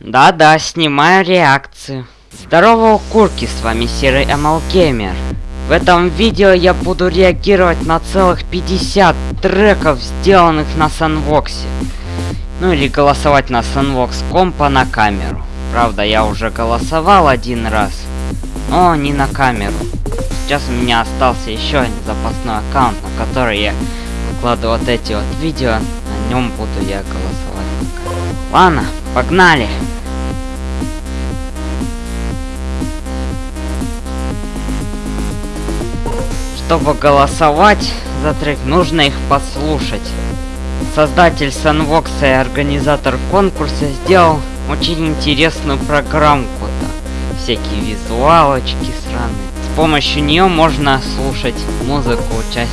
Да-да, снимаю реакцию. Здорово, укурки, с вами Серый Gamer. В этом видео я буду реагировать на целых 50 треков, сделанных на Sunvox. Ну или голосовать на Sunvox компа на камеру. Правда, я уже голосовал один раз, но не на камеру. Сейчас у меня остался еще один запасной аккаунт, на который я выкладываю вот эти вот видео. На нем буду я голосовать. Ладно, погнали! Чтобы голосовать за трек, нужно их послушать. Создатель Sunvox и организатор конкурса сделал очень интересную программку-то. Всякие визуалочки сраные. С помощью нее можно слушать музыку участников.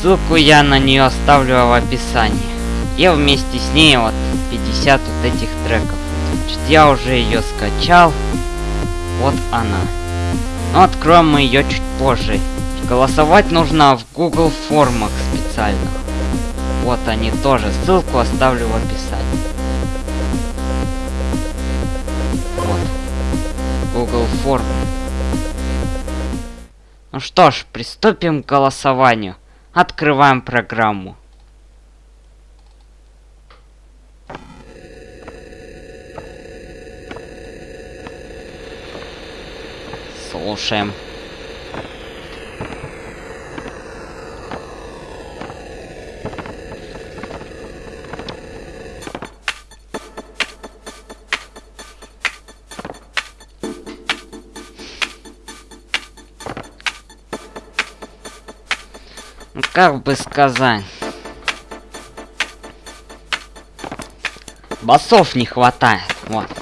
Ссылку я на нее оставлю в описании. Я вместе с ней вот 50 вот этих треков. Значит, я уже ее скачал. Вот она. Но откроем мы ее чуть позже. Голосовать нужно в Google формах специально. Вот они тоже. Ссылку оставлю в описании. Вот. Google формы. Ну что ж, приступим к голосованию. Открываем программу. Слушаем. Ну, как бы сказать. Басов не хватает. Вот.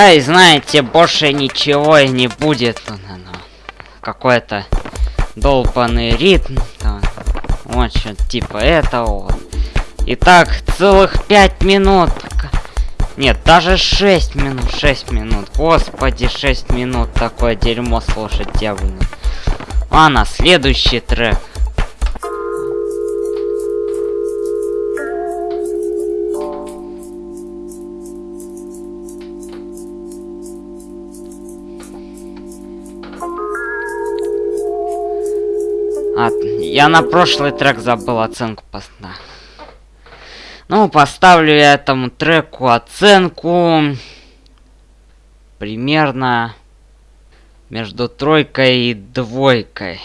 Да, и знаете, больше ничего и не будет. Какой-то долбанный ритм. Там, вот что типа этого. Итак, целых пять минут. Нет, даже 6 минут, 6 минут. Господи, 6 минут такое дерьмо слушать я бы. Ладно, следующий трек. Я на прошлый трек забыл оценку поставить. Ну, поставлю я этому треку оценку примерно между тройкой и двойкой.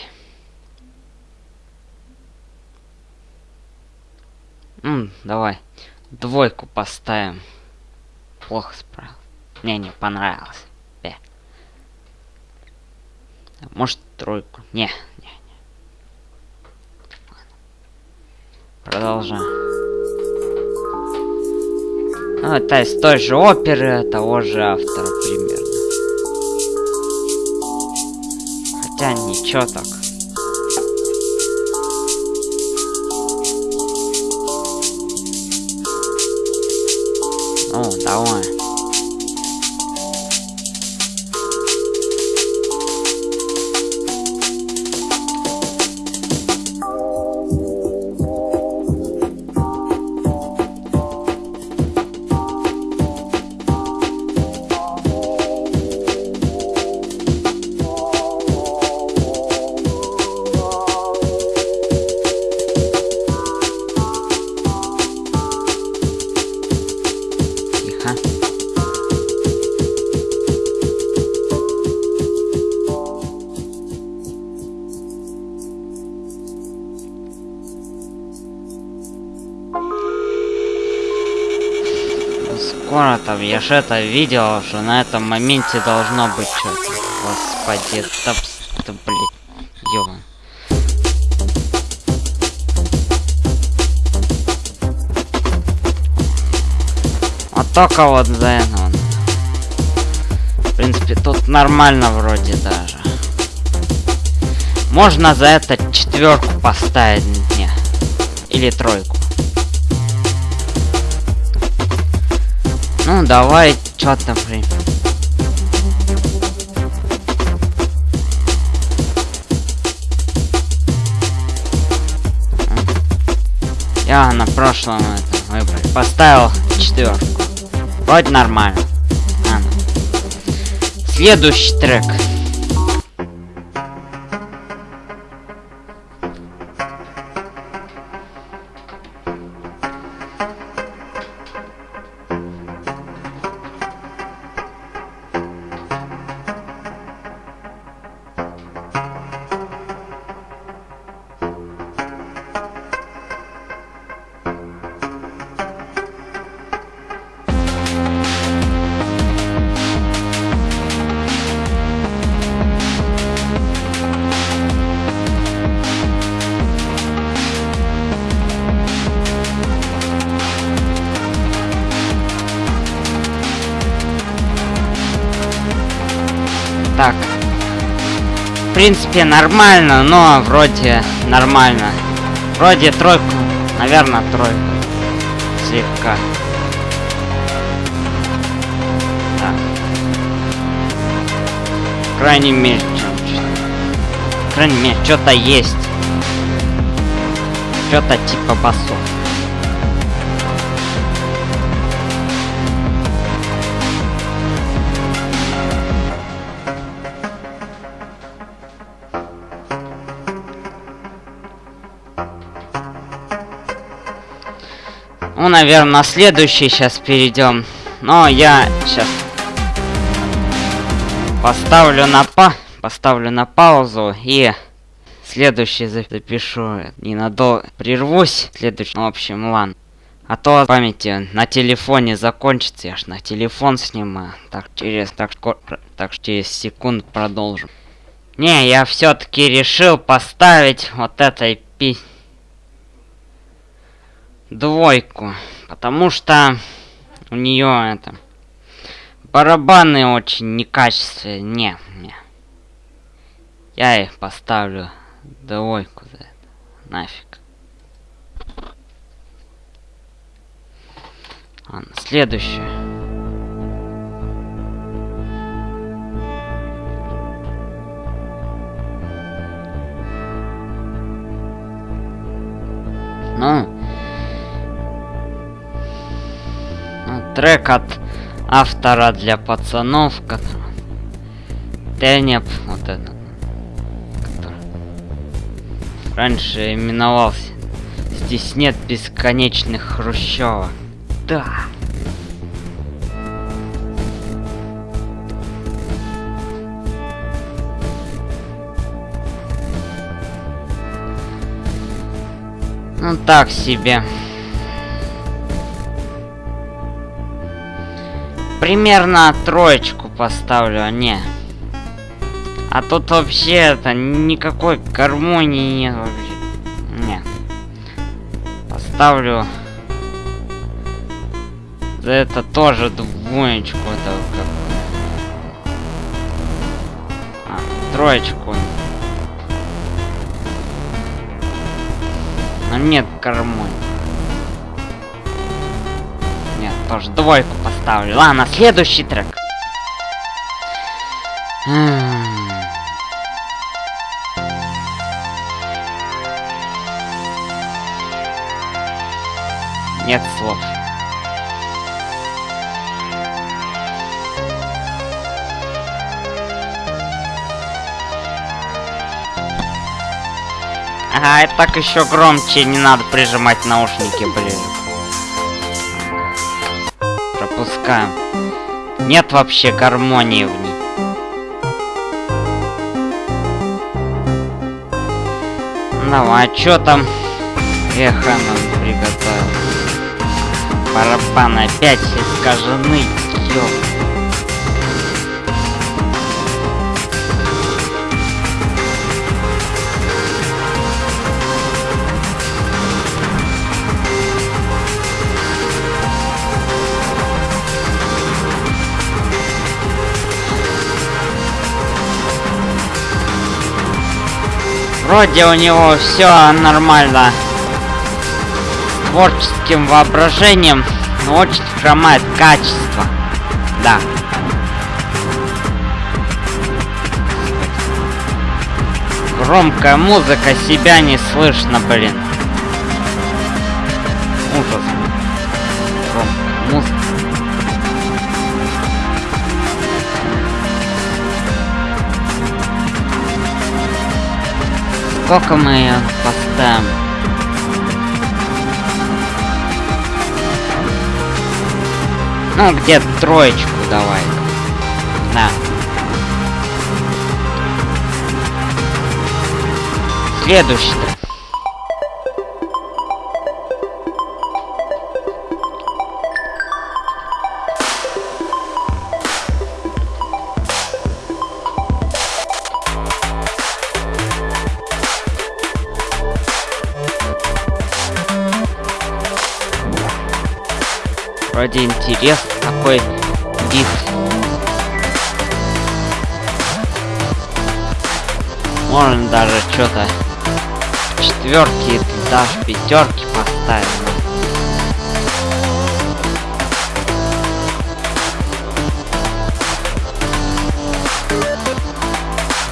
М, давай двойку поставим. Плохо справился. Мне не понравилось. Может тройку. Не, не, не. Продолжаем. Ну, это из той же оперы, того же автора примерно. Хотя ничего так. Ну, давай. Я же это видел, что на этом моменте должно быть что-то. Господи, это, это блин, ёбан. А только вот за это он. В принципе, тут нормально вроде даже. Можно за это четверку поставить. Не. Или тройку. Ну, давай, что-то, например. Я на прошлом это выборе поставил четверку. Вроде нормально. Ну. Следующий трек. Принципе, нормально, но вроде нормально. Вроде тройку. Наверное, тройку. Слегка. Так. Крайней мере, Крайней мере, что-то есть. Что-то типа басов. Ну, наверное, на следующий сейчас перейдем. Но я сейчас поставлю на па поставлю на паузу и следующий запишу. Ненадолго прервусь. Следующий, ну, в общем, ладно. А то памяти на телефоне закончится, я ж на телефон снимаю. Так через так, так через секунд продолжим. Не, я все-таки решил поставить вот этой пи двойку, потому что у нее это барабаны очень некачественные. Не, не. Я их поставлю двойку за это. Нафиг. Ладно, следующее. Ну, трек от автора для пацанов, который... Тенеп, вот это. Который раньше именовался. Здесь нет бесконечных хрущевок. Да. Ну так себе. Примерно троечку поставлю, а не. А тут вообще это никакой гармонии нет вообще. Не. Поставлю за это тоже двоечку это а, троечку. Но нет гармонии тоже двойку поставлю. Ладно, следующий трек. Нет слов. Ага, это так еще громче, не надо прижимать наушники ближе пропускаем. Нет вообще гармонии в ней. Ну, а чё там эхо нам приготовил? Барабаны опять искажены, ёп. Вроде у него все нормально. творческим воображением, но очень хромает качество. Да. Громкая музыка, себя не слышно, блин. Ужас. Сколько мы поставим? Ну, где-то троечку давай. Да. Следующий-то. Вроде интерес такой вид. Можно даже что-то четверки, даже пятерки поставить.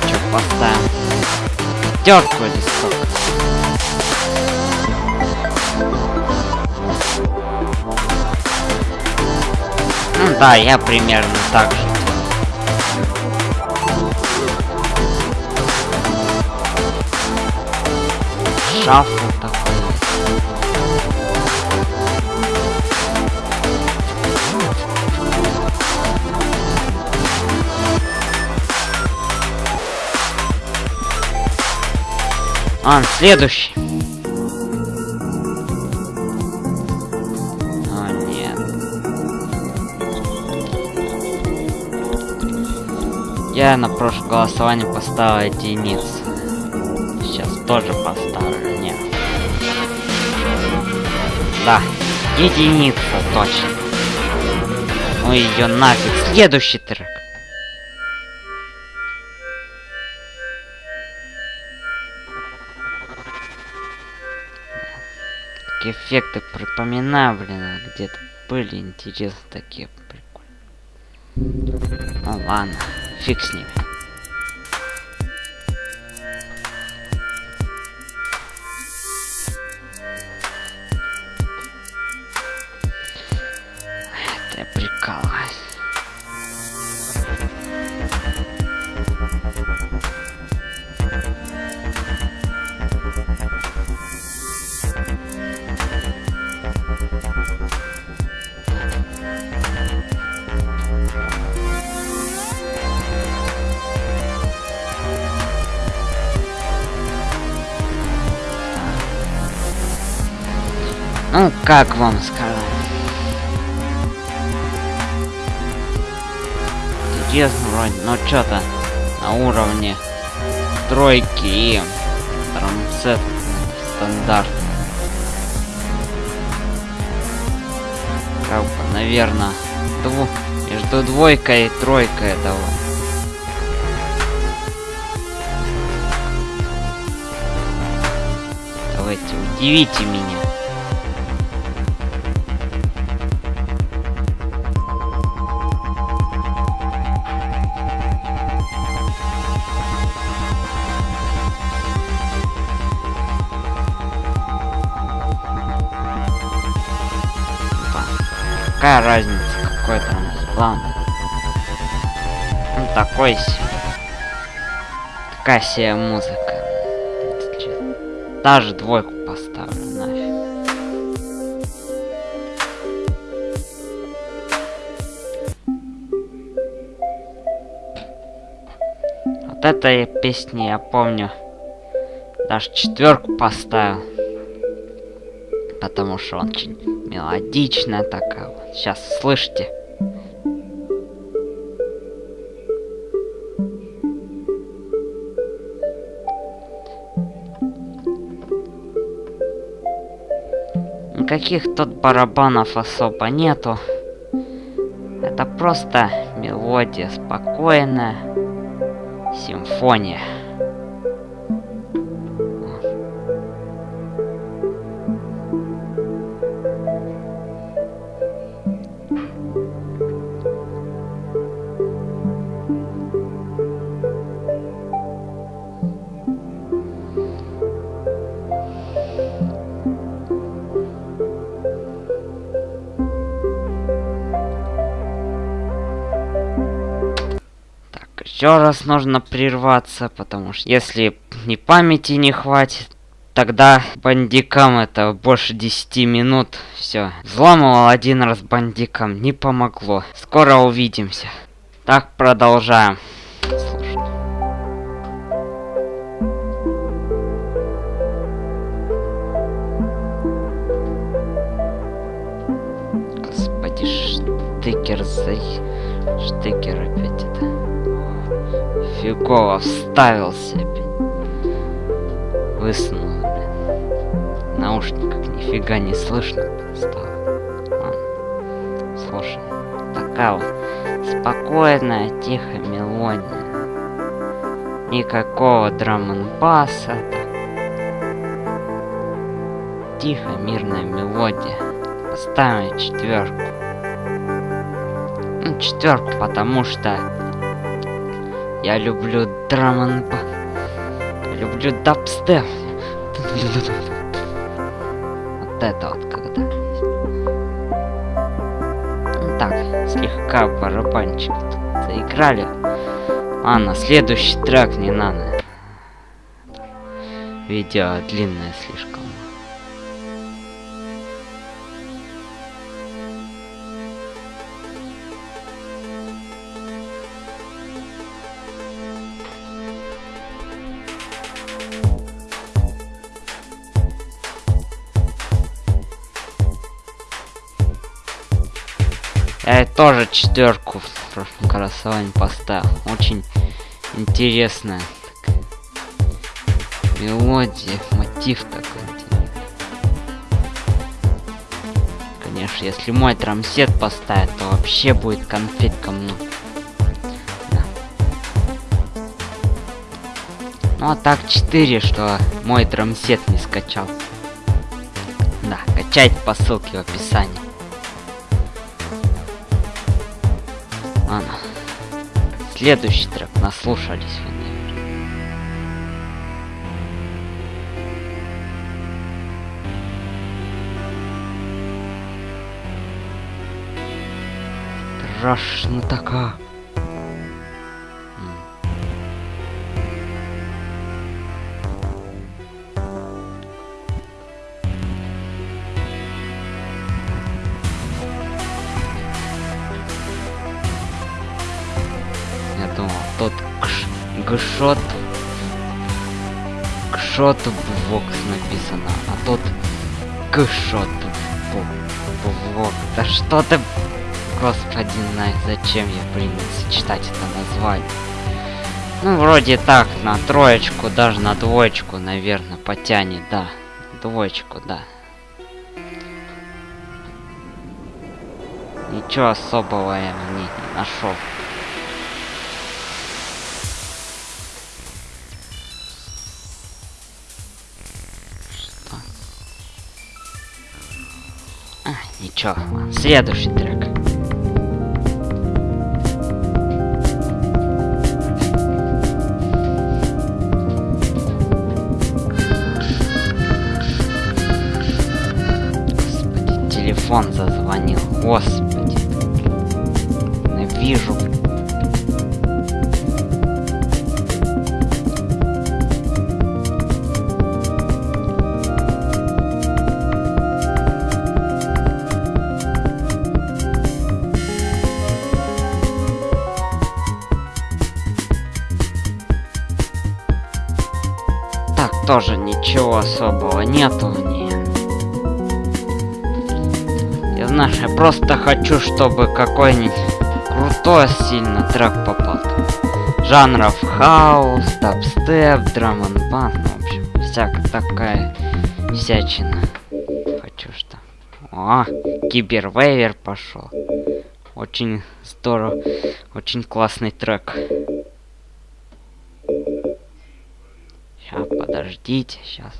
Что поставим? Пятерку сколько? Да, я примерно так же. Шафл такой. А, следующий. Я на прошлое голосование поставил единицу. Сейчас тоже поставлю, нет. Да, единица, точно. Ну ее нафиг. Следующий трек. Эффекты припоминаю, блин, где-то были интересные такие прикольные. Ну ладно, фиг с ними. Ну, как вам сказать? Интересно вроде, но что-то на уровне тройки и трамсет стандарт. Как бы, наверное, дву между двойкой и тройкой этого. Давайте, удивите меня. Какая разница, какой там план? Ну такой. Такая себе музыка. Даже двойку поставлю нафиг. Вот этой песни я помню. Даже четверку поставил. Потому что он очень мелодичная такая вот. Сейчас слышите. Никаких тут барабанов особо нету. Это просто мелодия спокойная. Симфония. Еще раз нужно прерваться, потому что если ни памяти не хватит, тогда бандикам это больше 10 минут. Все. Взламывал один раз бандикам, не помогло. Скоро увидимся. Так, продолжаем. Господи, штыкер за... Штыкер опять это... Фигово вставился опять. Высунул, блин. Наушниках нифига не слышно стало. Ладно. Слушай, такая вот спокойная, тихая мелодия. Никакого драм баса Тихо, мирная мелодия. Поставим четверку. Ну, четверку, потому что я люблю драм Люблю дабстеп. Вот это вот когда. Так, слегка барабанчик тут заиграли. А, на следующий трек не надо. Видео длинное слишком. Тоже четверку в прошлом голосовании поставил. Очень интересная такая мелодия, мотив такой. Конечно, если мой трамсет поставит, то вообще будет конфетка. Да. Ну а так 4, что мой трамсет не скачал. Да, качать по ссылке в описании. Ладно. Следующий трек наслушались вы, наверное. Страшно така. Гшот кшот вокс написано, а тот кшот вок. Да что ты, господи, знает, зачем я принялся читать это название. Ну, вроде так, на троечку, даже на двоечку, наверное, потянет, да. Двоечку, да. Ничего особого я в не нашел. Ладно, следующий трек. Тоже ничего особого нету. Не. Я знаешь, я просто хочу, чтобы какой-нибудь крутой сильно трек попал. Жанров хаус, дабстеп, drum n в общем, всякая такая всячина. Хочу что. О, cyberwave пошел. Очень здорово, очень классный трек. Сейчас, подождите, сейчас.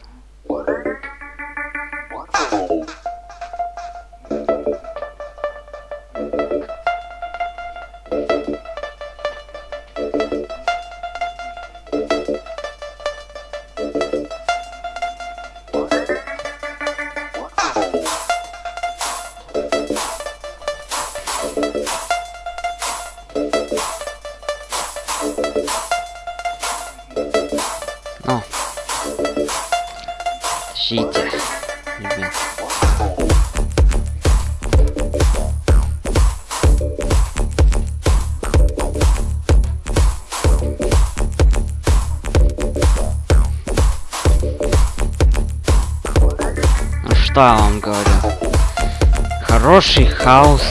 Хороший хаос.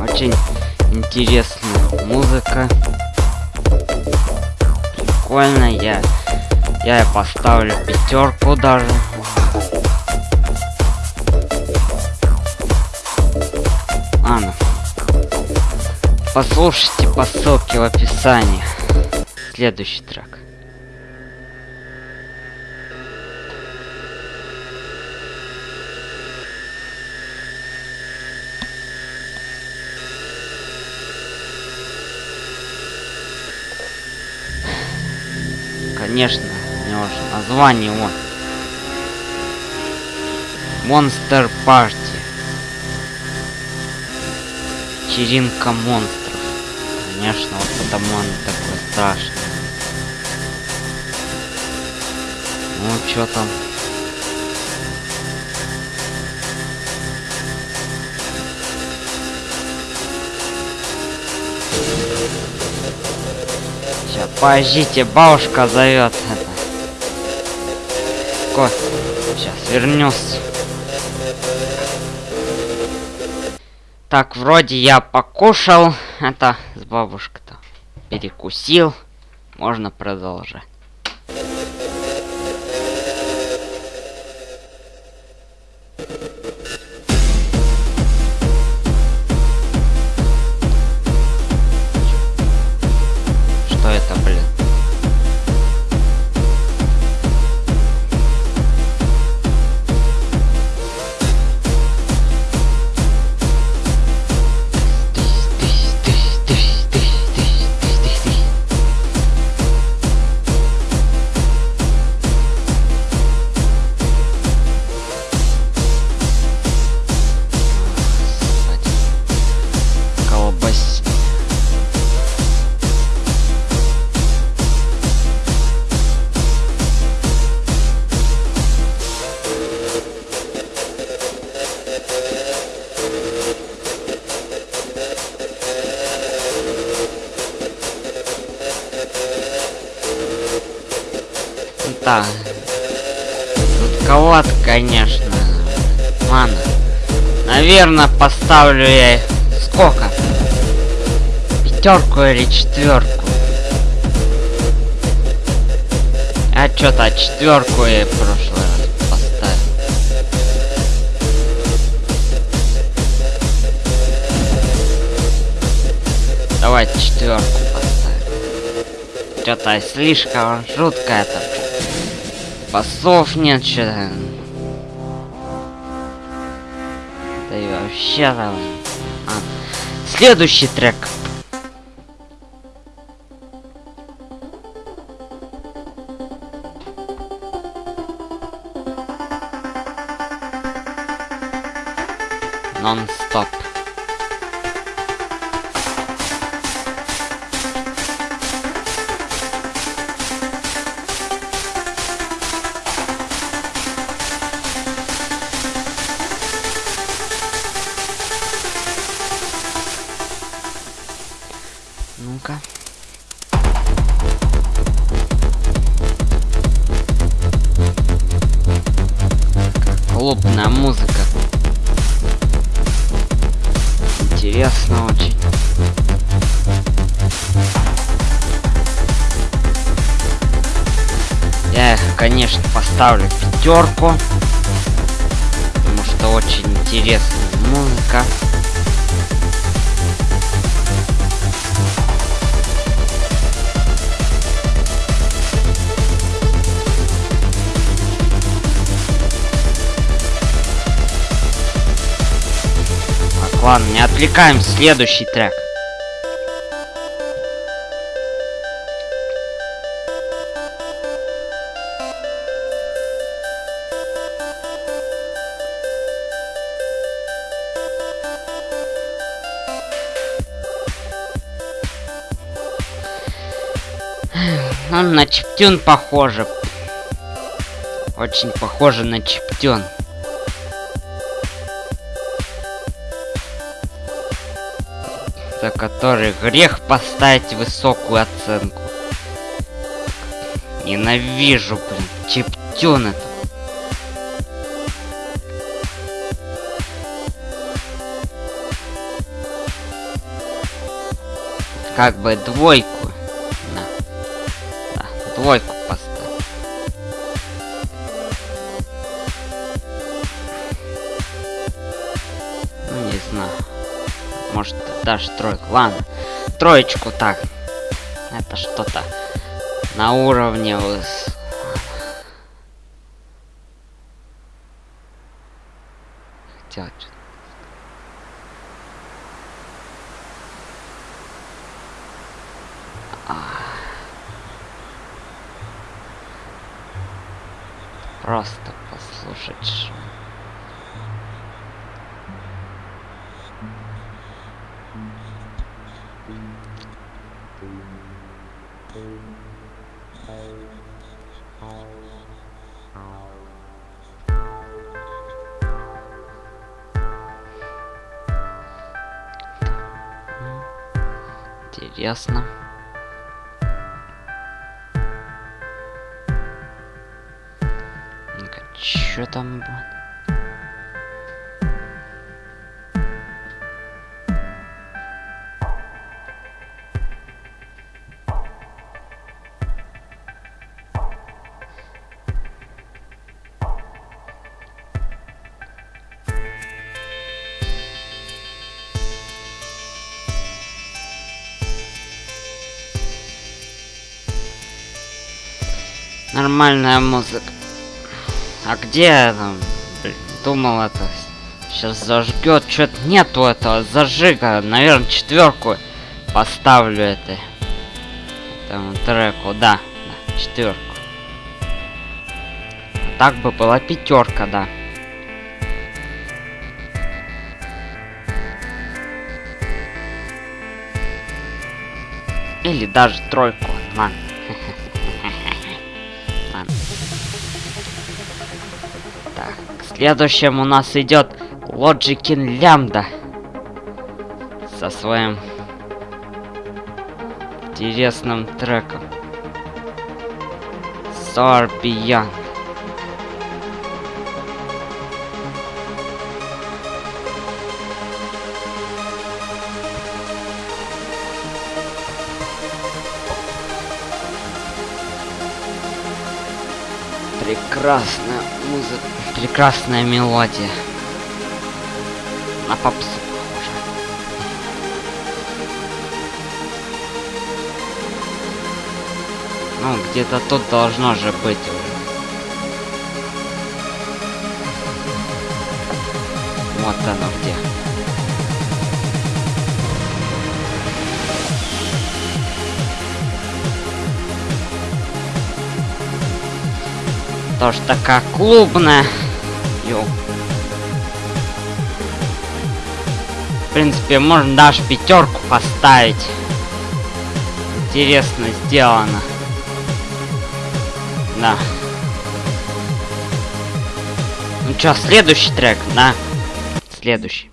Очень интересная музыка. Прикольно, я я поставлю пятерку даже. Ладно. Послушайте по ссылке в описании. Следующий трек. Конечно, у него же название вот. Монстр Парти. Вечеринка монстров. Конечно, вот потому он такой страшный. Ну, что там? Подождите, бабушка зовет. Ко, сейчас вернусь. Так, вроде я покушал. Это с бабушкой-то перекусил. Можно продолжать. Конечно. Ладно. Наверное, поставлю я сколько? Пятерку или четверку? А что-то четверку я прошлый раз поставил. Давайте четверку поставим. Что-то слишком жутко это. Басов нет, что-то. Там. А. Следующий трек. Конечно, поставлю пятерку. Потому что очень интересная музыка. Так, ладно, не отвлекаем следующий трек. Чиптюн похоже. Очень похоже на чиптен. За который грех поставить высокую оценку. Ненавижу, блин, чиптен это. Как бы двойку. Даже тройку. Ладно, троечку так. Это что-то на уровне. Хотел что-то. Просто послушать шум. Интересно. Ну-ка, там будет? Нормальная музыка. А где там? Думал это сейчас зажгет. Что-то нету этого зажига. Наверное, четверку поставлю это этому треку. Да, да четверку. Так бы была пятерка, да. Или даже тройку. Ладно. Следующим у нас идет Logicin Lambda со своим интересным треком. Beyond. Прекрасная музыка, прекрасная мелодия. На попсу похоже. Ну, где-то тут должно же быть уже. Вот оно где. Тоже такая клубная. Ё. В принципе, можно даже пятерку поставить. Интересно сделано. Да. Ну чё, следующий трек, да? Следующий.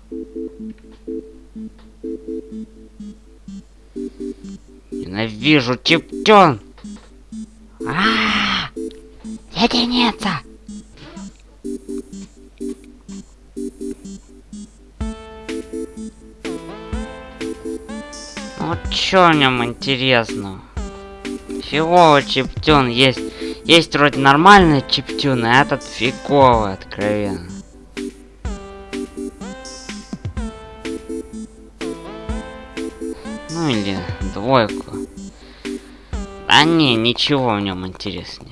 Ненавижу чиптен. Чё в нем интересно? Фиговый чиптюн есть. Есть вроде нормальный чиптюн, а этот фиговый, откровенно. Ну или двойку. Да не, ничего в нем интересно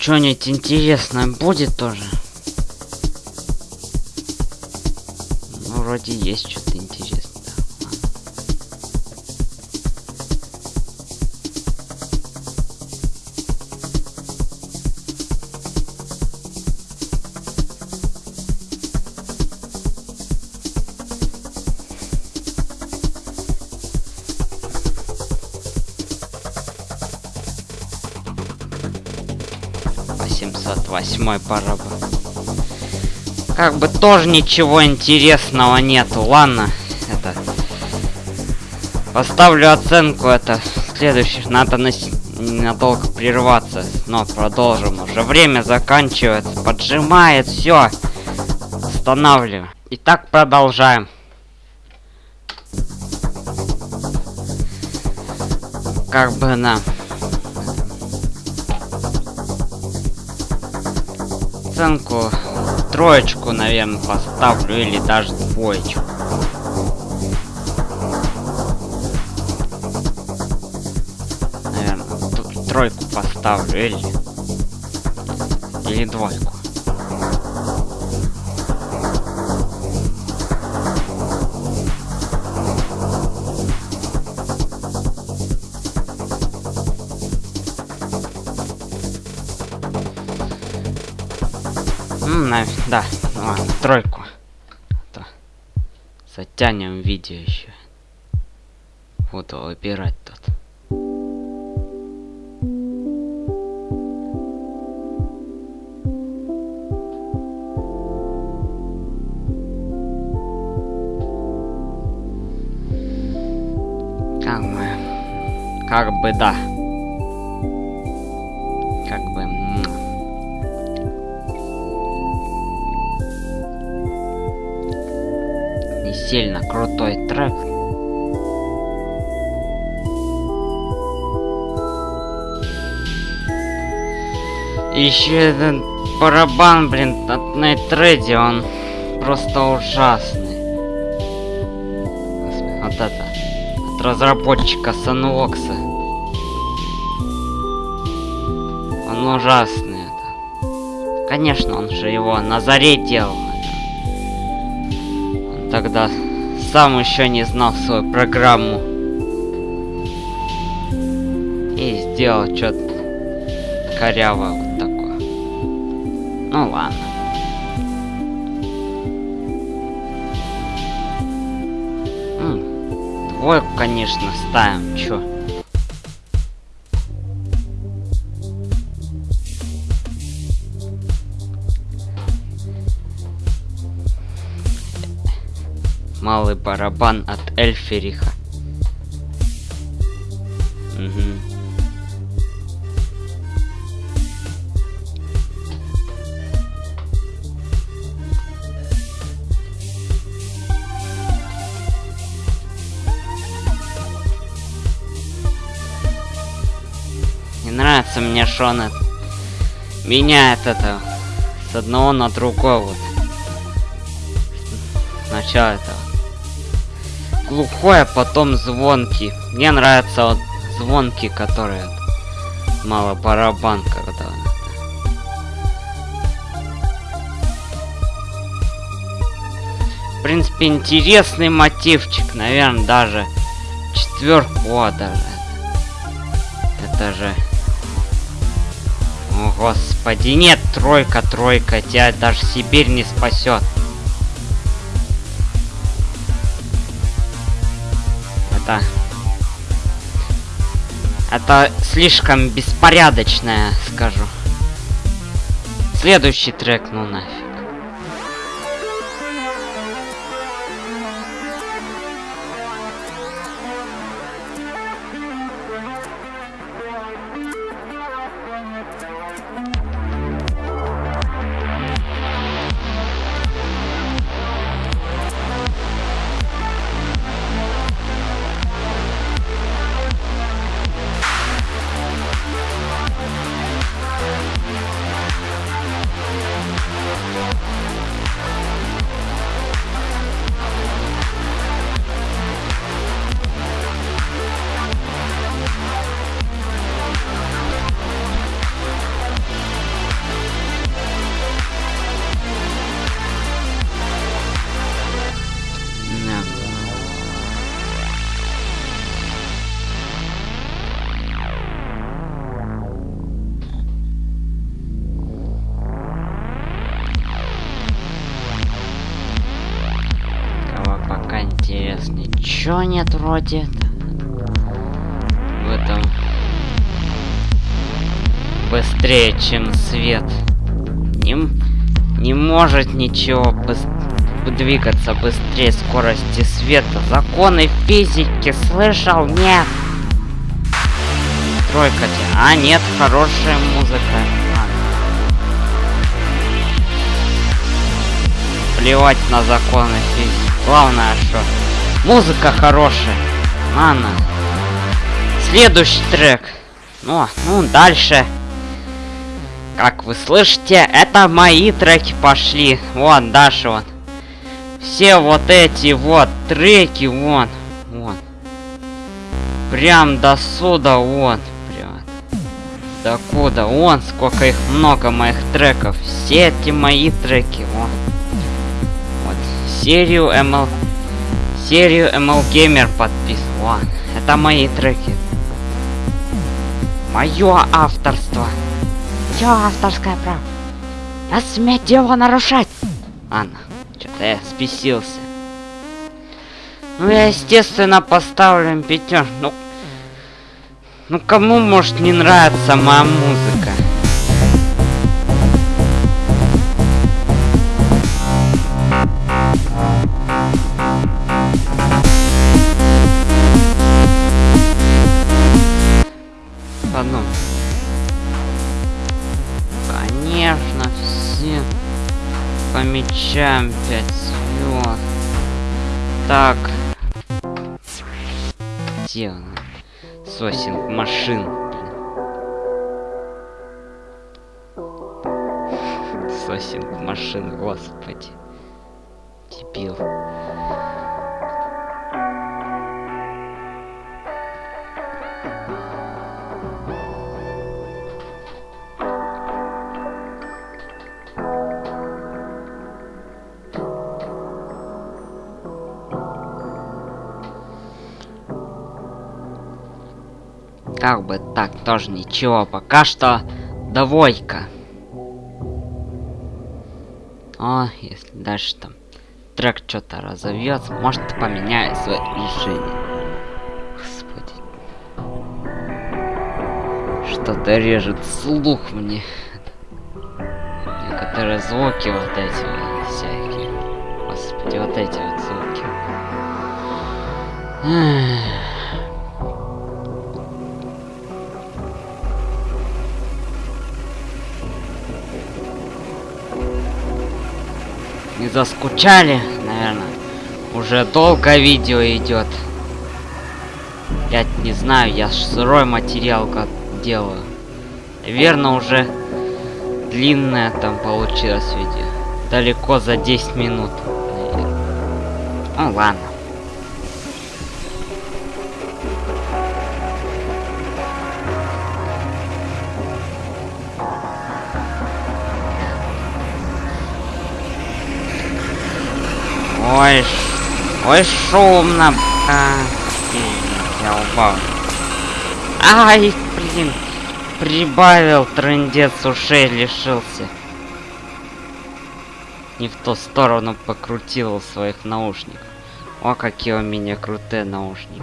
что-нибудь интересное будет тоже. Ну, вроде есть что-то восьмой барабан. Как бы тоже ничего интересного нету. Ладно, это... Поставлю оценку это следующих. Надо на... ненадолго прерваться. Но продолжим. Уже время заканчивается. Поджимает. Все. Останавливаю. Итак, продолжаем. Как бы на... Оценку троечку, наверное, поставлю или даже двоечку. Наверное, тройку поставлю или или двойку. Да, ладно, тройку. То затянем видео еще. Буду выбирать тут. Как как бы да. Еще один барабан, блин, от Ready, он просто ужасный. Вот это. От разработчика Sunvox. Он ужасный. Это. Конечно, он же его на заре делал тогда сам еще не знал свою программу. И сделал что-то коряво конечно, ставим, чё. малый барабан от Эльфериха. Он меняет это с одного на другое вот. Сначала этого глухой, а потом звонкий. Мне нравится вот звонкий, который мало барабан, когда В принципе, интересный мотивчик, наверное, даже четверку, о, даже. Это же... Господи, нет, тройка, тройка, тебя даже Сибирь не спасет. это... Это слишком беспорядочное, скажу. Следующий трек, ну нафиг. Ничего нет вроде. В этом быстрее, чем свет. Не, не может ничего быс двигаться быстрее скорости света. Законы физики слышал? Нет. Тройка. А, нет, хорошая музыка. Плевать на законы физики. Главное, что музыка хорошая. Ладно. Следующий трек. Ну, ну, дальше. Как вы слышите, это мои треки пошли. Вон, дальше вот. Все вот эти вот треки, вон. Вон. Прям до сюда, вон. Прям. До куда? Вон, сколько их много моих треков. Все эти мои треки, вон. Вот. Серию ML... Серию ML Gamer подписан. Вон. Это мои треки. Мое авторство. Все авторское право. Я сметь его нарушать. Ладно, что-то я спесился. Ну, я, естественно, поставлю пятерку. Ну, ну, кому может не нравится моя музыка? Помечаем 5 звезд. Так. Где он? Сосинг машин. Сосинг машин, господи. Дебил. Как бы так, тоже ничего. Пока что доволька. О, если дальше там трек что-то разовьется, может поменяю свое решение. Господи. Что-то режет слух мне. Некоторые звуки вот эти всякие. Господи, вот эти вот звуки. Заскучали, наверное. Уже долго видео идет. Я не знаю, я сырой материал как делаю. Верно, уже длинное там получилось видео. Далеко за 10 минут. Наверное. Ну ладно. Ой, ой, шумно. А, я упал. Ай, блин. Прибавил трындец ушей, лишился. Не в ту сторону покрутил своих наушников. О, какие у меня крутые наушники.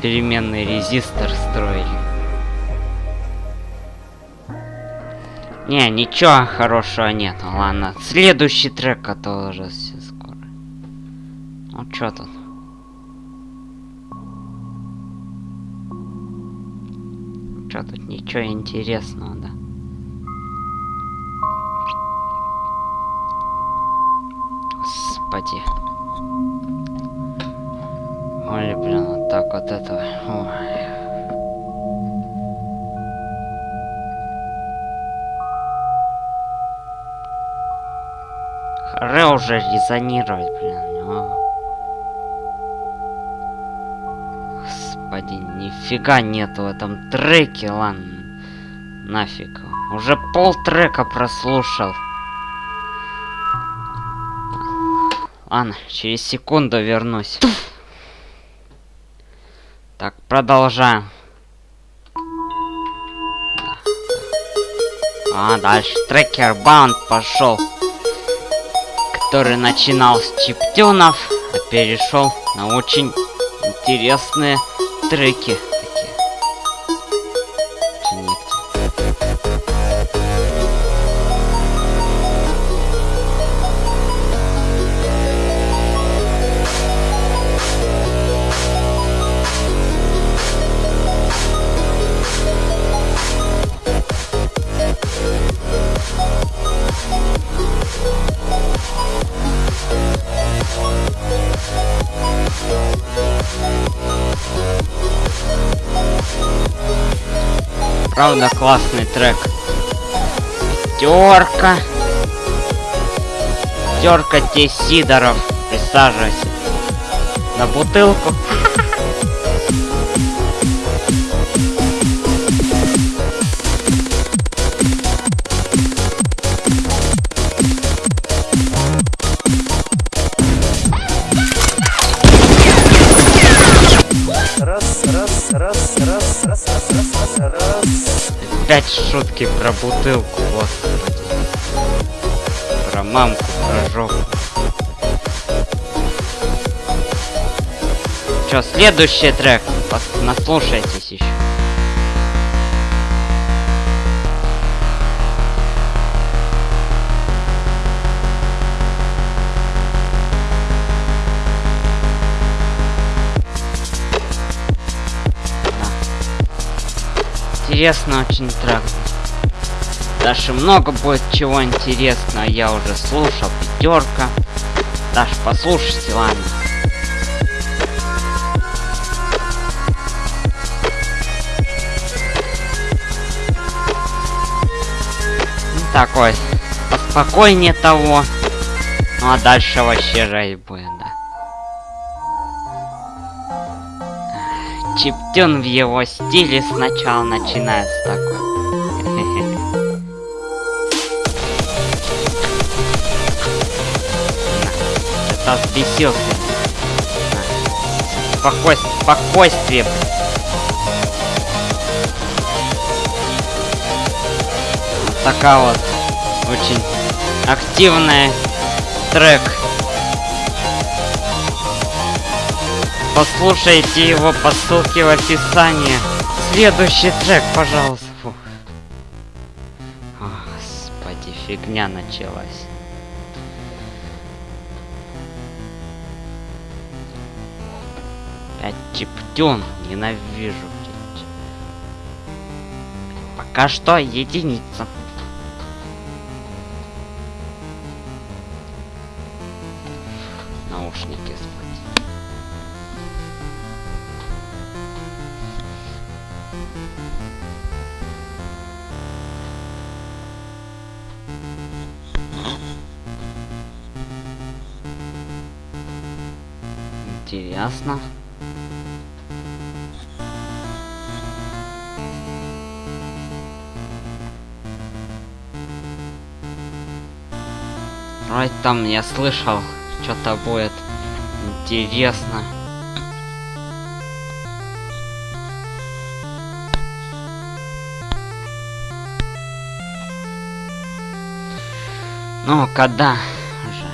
Переменный резистор строили. Не, ничего хорошего нет. Ладно, следующий трек, который. Ну чё тут? Чё тут ничего интересного, да? Господи. Ой, блин, вот так вот это. Ой. Ре уже резонировать, блин. Нифига нету в этом треке, ладно. Нафиг. Уже пол трека прослушал. Ладно, через секунду вернусь. Так, продолжаем. А, дальше трекер баунд пошел. который начинал с чиптюнов, а перешел на очень интересные треки. Правда, классный трек. Терка. Терка те Сидоров. Присаживайся. На бутылку. Опять шутки про бутылку, господи. Про мамку, про жопу. Чё, следующий трек? Пос- Наслушайтесь еще. Интересно очень трек. Дальше много будет чего интересного. Я уже слушал. Пятерка. Даже послушайте, ладно. Ну, Такой. Поспокойнее того. Ну а дальше вообще жесть будет, Чиптюн в его стиле сначала начинается такой. Это взбесился. Спокойствие, такая вот очень активная трек. Послушайте его по ссылке в описании. Следующий трек, пожалуйста. Фух. О, Господи, фигня началась. Опять. Ненавижу. Пока что единица. Интересно. Вроде там я слышал, что-то будет интересно. Ну, когда уже?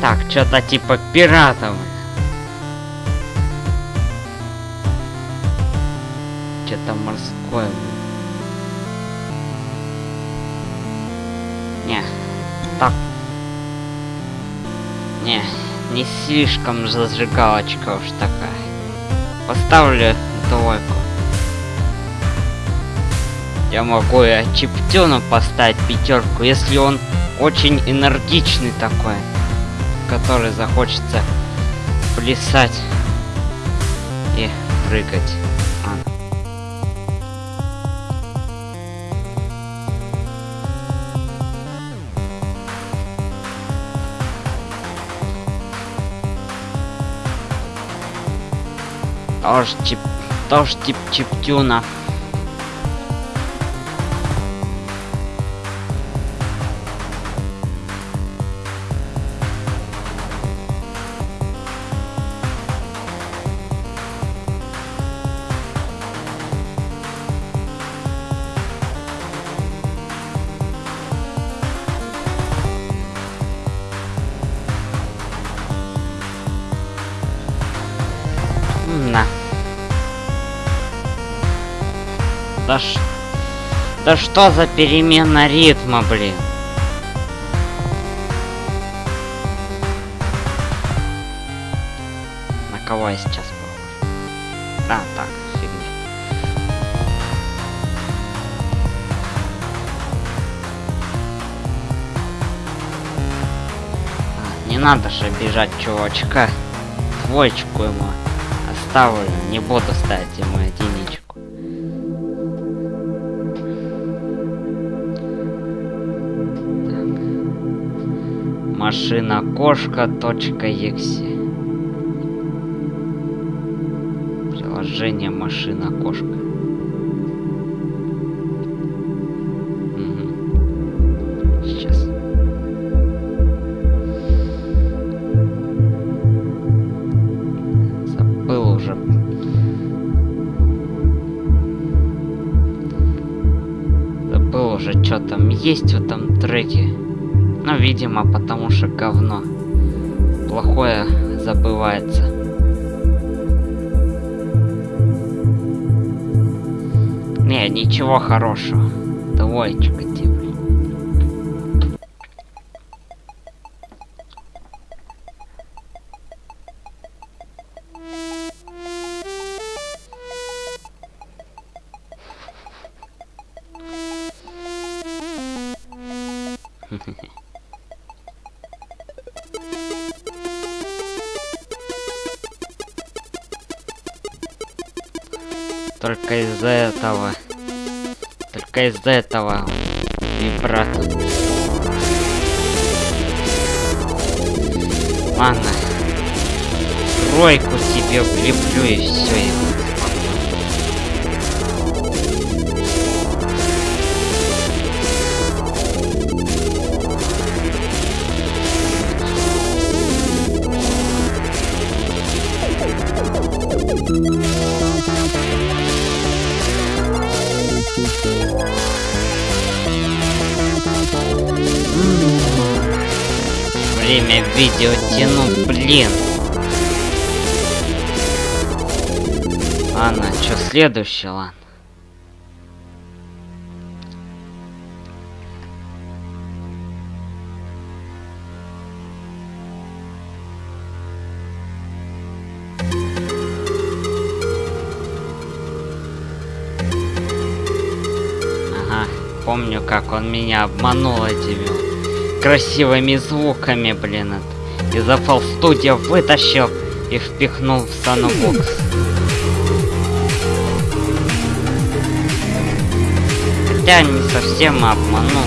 Так, что-то типа пиратов. Слишком зажигалочка уж такая. Поставлю двойку. Я могу и Чиптюну поставить пятерку, если он очень энергичный такой, который захочется плясать и прыгать. Тоже чип... Тоже тип чиптюна. Да что за перемена ритма, блин? На кого я сейчас похож? А, так, фигня. А, Не надо же обижать чувачка. Двоечку ему оставлю. Не буду ставить ему единичку. Машина кошка екси. Приложение машина кошка. Сейчас. Забыл уже. Забыл уже, что там есть в этом треке. Видимо, потому что говно. Плохое забывается. Не, ничего хорошего. Двоечка тебе. Только из-за этого. Только из-за этого вибрато. Ладно. Тройку себе влеплю и все. Видео тяну, блин. Ладно, что следующее, ладно. Ага, помню, как он меня обманул этими красивыми звуками, блин. Из FL Studio вытащил и впихнул в Sunbox. Хотя не совсем обманул.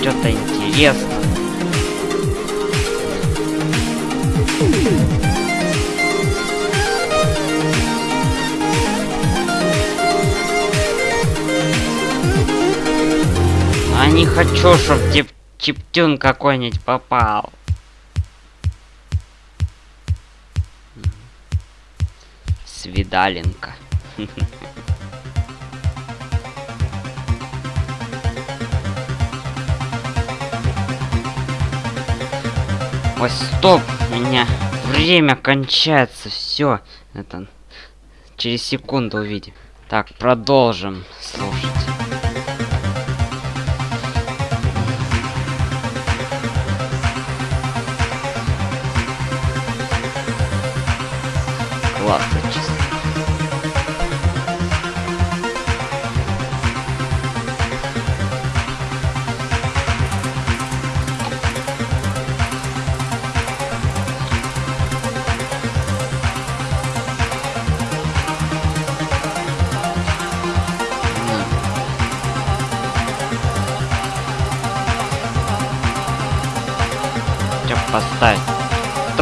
Что-то интересно. Хочу, чтоб тип чиптюн какой-нибудь попал. Свидаленка. Ой, стоп, у меня время кончается, все, это через секунду увидим. Так, продолжим слушать.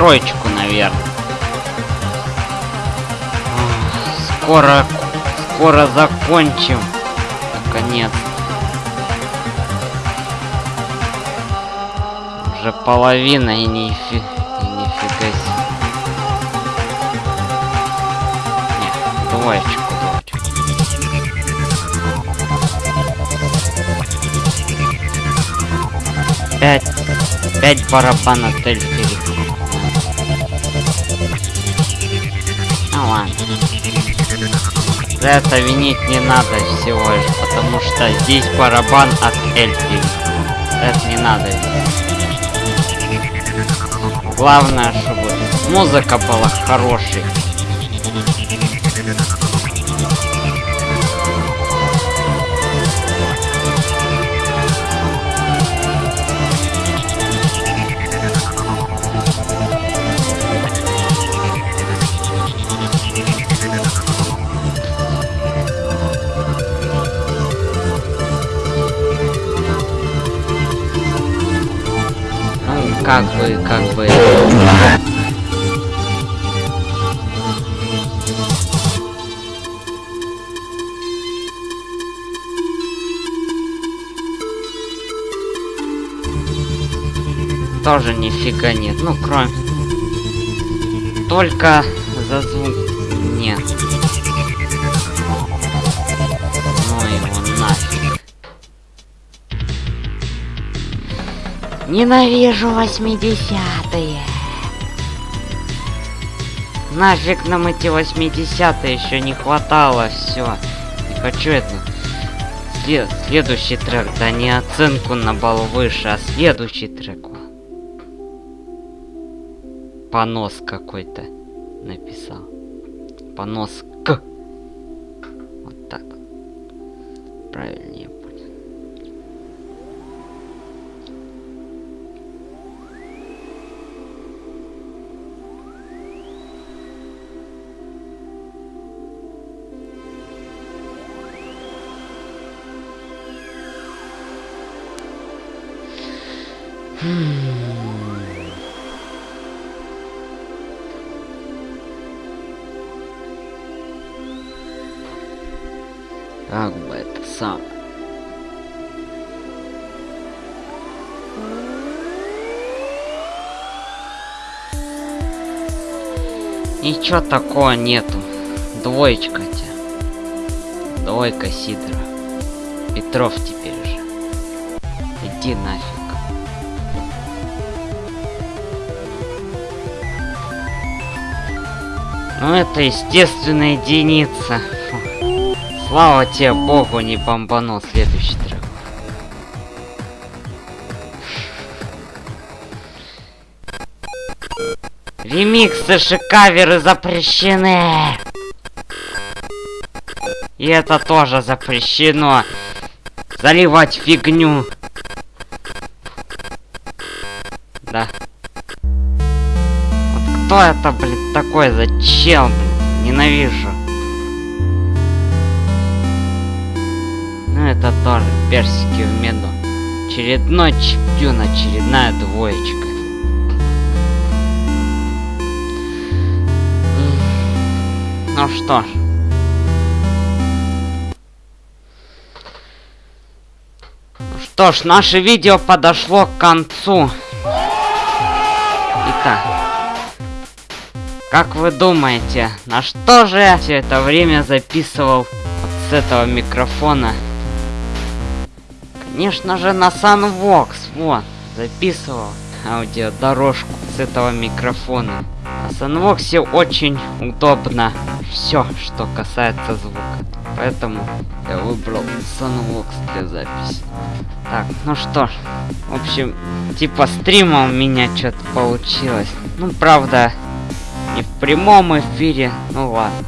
Троечку, наверное. Скоро, скоро закончим. Наконец. Уже половина и нифи... и нифига себе. Не, двоечку, двоечку. 5. 5 барабан ладно. За это винить не надо всего лишь, потому что здесь барабан от Эльфири. Это не надо. Главное, чтобы музыка была хорошей. Как бы, как бы... Тоже нифига нет. Ну, кроме... Только за звук... Нет. Ненавижу 80-е. Нафиг нам эти 80-е еще не хватало, все. Не хочу это. След- следующий трек, да не оценку на балл выше, а следующий трек. Понос какой-то написал. Понос к. Вот так. Правильнее Как бы это сам. Ничего такого нету. Двоечка тебе. Двойка Сидора. Петров теперь же. Иди нафиг. Ну это естественная единица. Фу. Слава тебе богу, не бомбанул следующий трек. Ремиксы и каверы запрещены. И это тоже запрещено. Заливать фигню. Да. Вот кто это, блин, такой? Зачем? Ненавижу. Ну это тоже персики в меду. Очередной чептюн, очередная двоечка. Ну что ж. Что ж, наше видео подошло к концу. Итак. Как вы думаете, на что же я все это время записывал вот с этого микрофона? Конечно же на Sunvox, вот, записывал аудиодорожку с этого микрофона. На Sunvox очень удобно все, что касается звука. Поэтому я выбрал Sunvox для записи. Так, ну что ж, в общем, типа стрима у меня что-то получилось. Ну, правда, не в прямом эфире, ну ладно.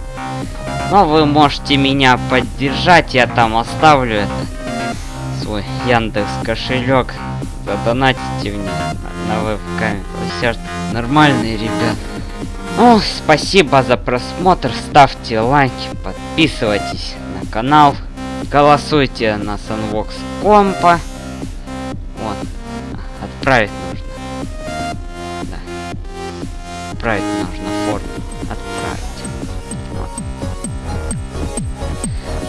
Но вы можете меня поддержать, я там оставлю это свой Яндекс кошелек. Задонатите мне на, вебкаме. Все нормальные ребята. Ну, спасибо за просмотр. Ставьте лайки, подписывайтесь на канал. Голосуйте на Sunvox компа. Вот. Отправить нужно. Да. Отправить нужно форму. Отправить. Вот.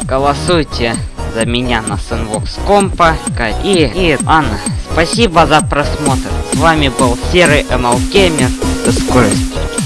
Голосуйте за меня на Sunvox компа. И, и Анна, спасибо за просмотр. С вами был Серый ML Gamer. До скорости.